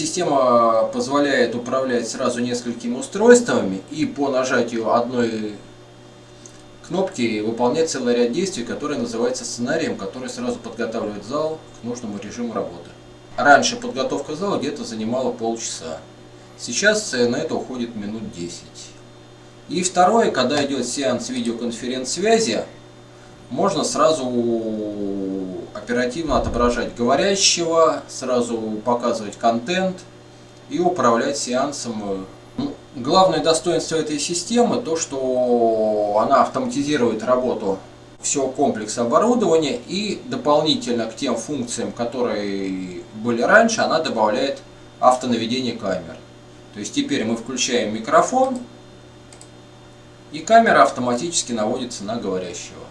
система позволяет управлять сразу несколькими устройствами и по нажатию одной кнопки выполнять целый ряд действий, которые называется сценарием, который сразу подготавливает зал к нужному режиму работы. Раньше подготовка зала где-то занимала полчаса. Сейчас на это уходит минут 10. И второе, когда идет сеанс видеоконференц-связи, можно сразу оперативно отображать говорящего, сразу показывать контент и управлять сеансом. Ну, главное достоинство этой системы то, что она автоматизирует работу всего комплекса оборудования и дополнительно к тем функциям, которые были раньше, она добавляет автонаведение камер. То есть теперь мы включаем микрофон и камера автоматически наводится на говорящего.